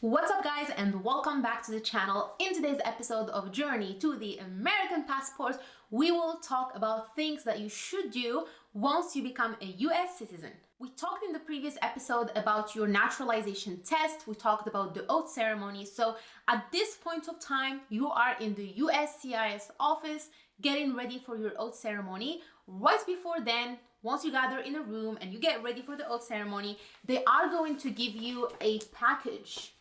What's up guys and welcome back to the channel. In today's episode of Journey to the American Passport, we will talk about things that you should do once you become a US citizen. We talked in the previous episode about your naturalization test. We talked about the oath ceremony. So at this point of time, you are in the USCIS office getting ready for your oath ceremony. Right before then, once you gather in a room and you get ready for the oath ceremony, they are going to give you a package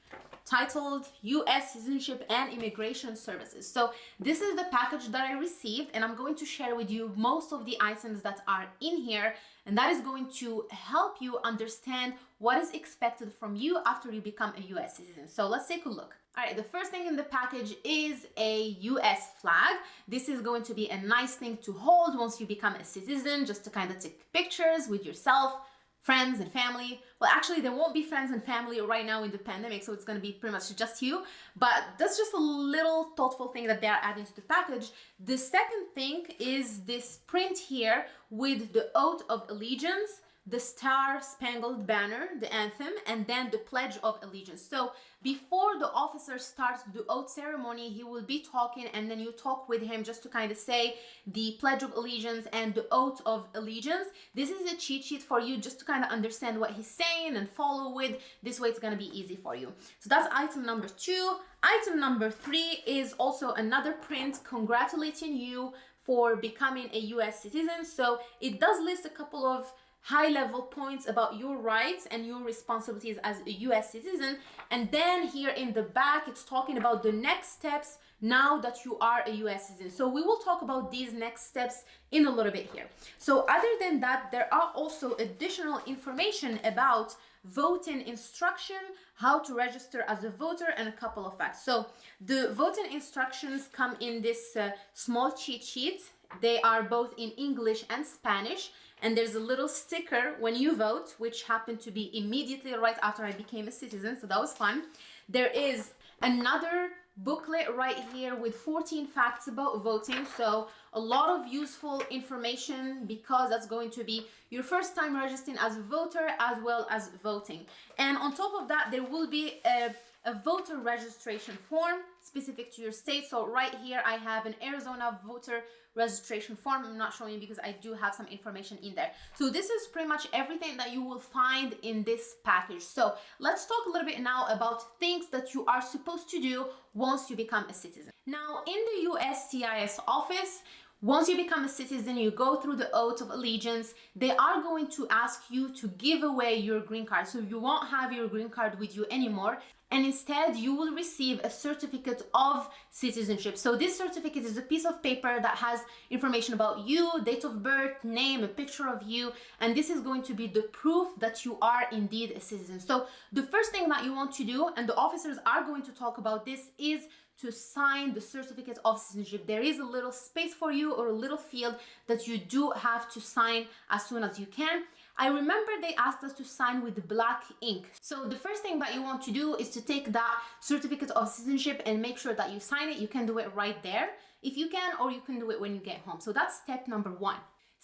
titled US Citizenship and Immigration Services. So this is the package that I received and I'm going to share with you most of the items that are in here and that is going to help you understand what is expected from you after you become a US citizen. So let's take a look. All right, the first thing in the package is a US flag. This is going to be a nice thing to hold once you become a citizen, just to kind of take pictures with yourself, friends and family. Well, actually, there won't be friends and family right now in the pandemic, so it's going to be pretty much just you. But that's just a little thoughtful thing that they're adding to the package. The second thing is this print here with the oath of allegiance the Star Spangled Banner, the anthem, and then the Pledge of Allegiance. So before the officer starts the oath ceremony, he will be talking and then you talk with him just to kind of say the Pledge of Allegiance and the Oath of Allegiance. This is a cheat sheet for you just to kind of understand what he's saying and follow with. This way it's going to be easy for you. So that's item number two. Item number three is also another print congratulating you for becoming a US citizen. So it does list a couple of high level points about your rights and your responsibilities as a US citizen. And then here in the back, it's talking about the next steps now that you are a US citizen. So we will talk about these next steps in a little bit here. So other than that, there are also additional information about voting instruction, how to register as a voter, and a couple of facts. So the voting instructions come in this uh, small cheat sheet. They are both in English and Spanish and there's a little sticker when you vote, which happened to be immediately right after I became a citizen, so that was fun. There is another booklet right here with 14 facts about voting so a lot of useful information because that's going to be your first time registering as a voter as well as voting and on top of that there will be a a voter registration form specific to your state. So right here, I have an Arizona voter registration form. I'm not showing because I do have some information in there. So this is pretty much everything that you will find in this package. So let's talk a little bit now about things that you are supposed to do once you become a citizen. Now in the USCIS office, once you become a citizen, you go through the oath of allegiance. They are going to ask you to give away your green card. So you won't have your green card with you anymore and instead you will receive a certificate of citizenship. So this certificate is a piece of paper that has information about you, date of birth, name, a picture of you, and this is going to be the proof that you are indeed a citizen. So the first thing that you want to do, and the officers are going to talk about this, is to sign the certificate of citizenship. There is a little space for you or a little field that you do have to sign as soon as you can. I remember they asked us to sign with black ink. So the first thing that you want to do is to take that certificate of citizenship and make sure that you sign it. You can do it right there if you can, or you can do it when you get home. So that's step number one.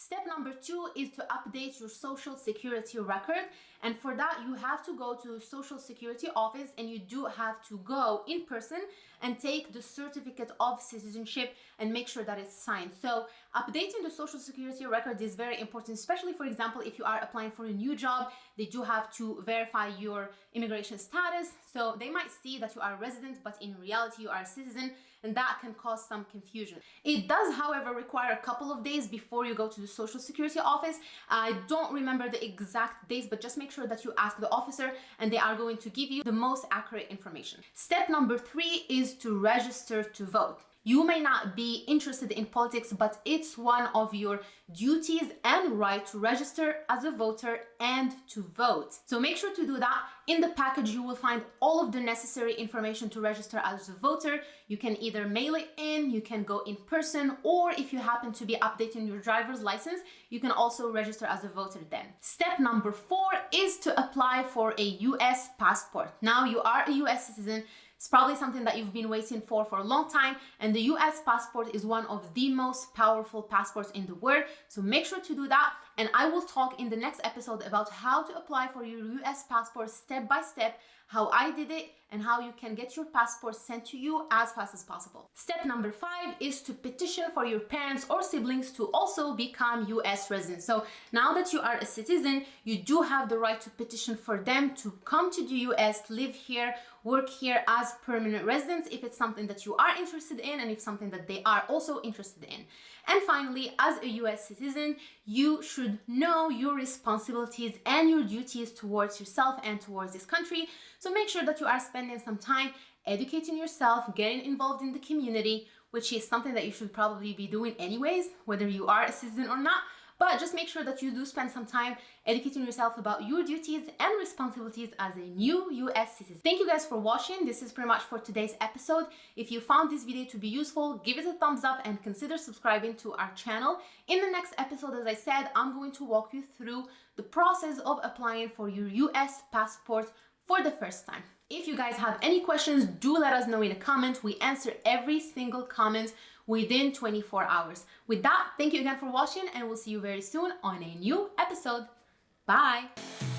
Step number two is to update your social security record. And for that, you have to go to social security office and you do have to go in person and take the certificate of citizenship and make sure that it's signed. So updating the social security record is very important, especially for example, if you are applying for a new job, they do have to verify your immigration status. So they might see that you are a resident, but in reality, you are a citizen and that can cause some confusion. It does, however, require a couple of days before you go to the social security office. I don't remember the exact days, but just make sure that you ask the officer and they are going to give you the most accurate information. Step number three is to register to vote. You may not be interested in politics, but it's one of your duties and right to register as a voter and to vote. So make sure to do that. In the package, you will find all of the necessary information to register as a voter. You can either mail it in, you can go in person, or if you happen to be updating your driver's license, you can also register as a voter then. Step number four is to apply for a US passport. Now you are a US citizen, it's probably something that you've been waiting for for a long time and the US passport is one of the most powerful passports in the world. So make sure to do that. And I will talk in the next episode about how to apply for your US passport step by step, how I did it, and how you can get your passport sent to you as fast as possible. Step number five is to petition for your parents or siblings to also become US residents. So now that you are a citizen, you do have the right to petition for them to come to the US, live here, work here as permanent residents if it's something that you are interested in and if something that they are also interested in. And finally, as a US citizen, you should know your responsibilities and your duties towards yourself and towards this country. So make sure that you are spending some time educating yourself, getting involved in the community, which is something that you should probably be doing anyways, whether you are a citizen or not. But just make sure that you do spend some time educating yourself about your duties and responsibilities as a new US citizen. Thank you guys for watching. This is pretty much for today's episode. If you found this video to be useful, give it a thumbs up and consider subscribing to our channel. In the next episode, as I said, I'm going to walk you through the process of applying for your US passport for the first time. If you guys have any questions, do let us know in a comment. We answer every single comment within 24 hours. With that, thank you again for watching and we'll see you very soon on a new episode. Bye!